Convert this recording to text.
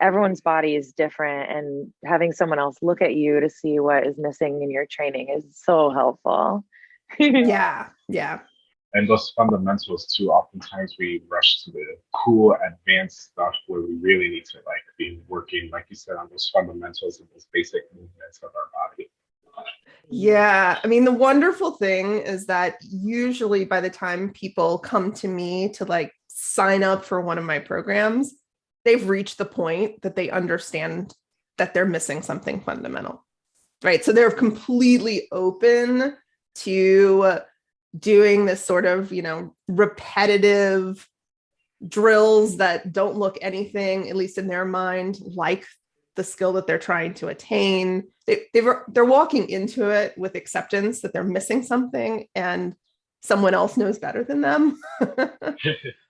everyone's body is different and having someone else look at you to see what is missing in your training is so helpful. yeah, yeah. And those fundamentals too, oftentimes we rush to the cool advanced stuff where we really need to like be working, like you said, on those fundamentals and those basic movements of our body. Yeah, I mean, the wonderful thing is that usually by the time people come to me to like sign up for one of my programs, they've reached the point that they understand that they're missing something fundamental, right? So they're completely open to doing this sort of, you know, repetitive drills that don't look anything, at least in their mind, like the skill that they're trying to attain. They, they were, they're walking into it with acceptance that they're missing something and someone else knows better than them.